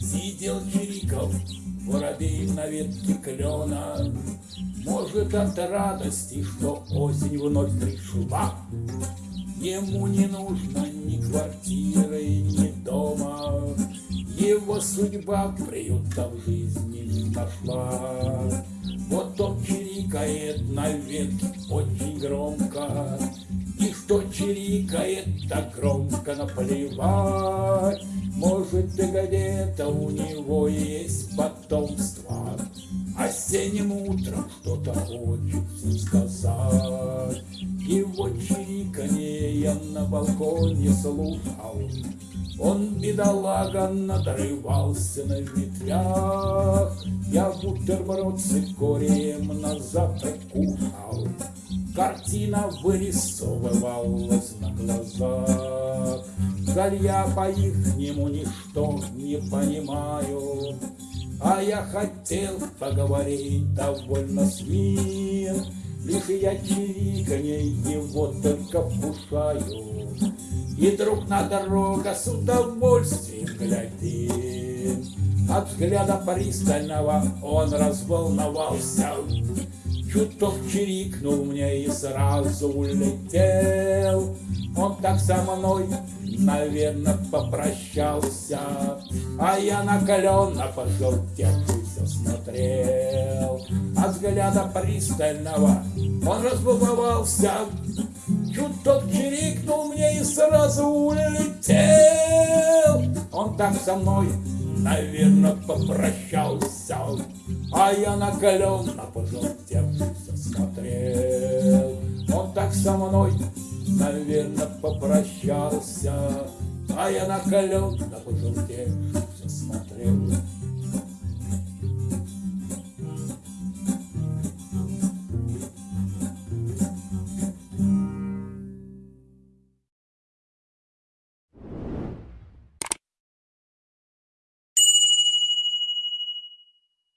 Сидел Чириков, воробей на ветке клена, Может, от радости, что осень вновь пришла. Ему не нужно ни квартиры, ни дома, Его судьба приюта в жизни не нашла. Вот он чирикает на ветке очень громко, И что чирикает так громко наплевать. Может, и где-то у него есть потомство, Осенним утром что-то хочет всем сказать. Его чириканье я на балконе слушал, Он, бедолага, надрывался на ветвях, Я бутерброд с икорием на завтрак кушал, Картина вырисовывалась на глазах. Жаль, я по-ихнему ничто не понимаю, А я хотел поговорить довольно с ним, Лишь я чириканье его только вкушаю, И друг на дорога с удовольствием глядит. От взгляда пристального он разволновался, Чуток чирикнул мне и сразу улетел. Он так со мной, наверное, попрощался, А я накаленно пожелтевшийся смотрел. От взгляда пристального он разбаловался, Чуток чирикнул мне и сразу улетел. Он так со мной, наверное, попрощался, А я накаленно пожелтевшийся смотрел. Он так со мной, наверное, попрощался, А я накаленно пожелтевшийся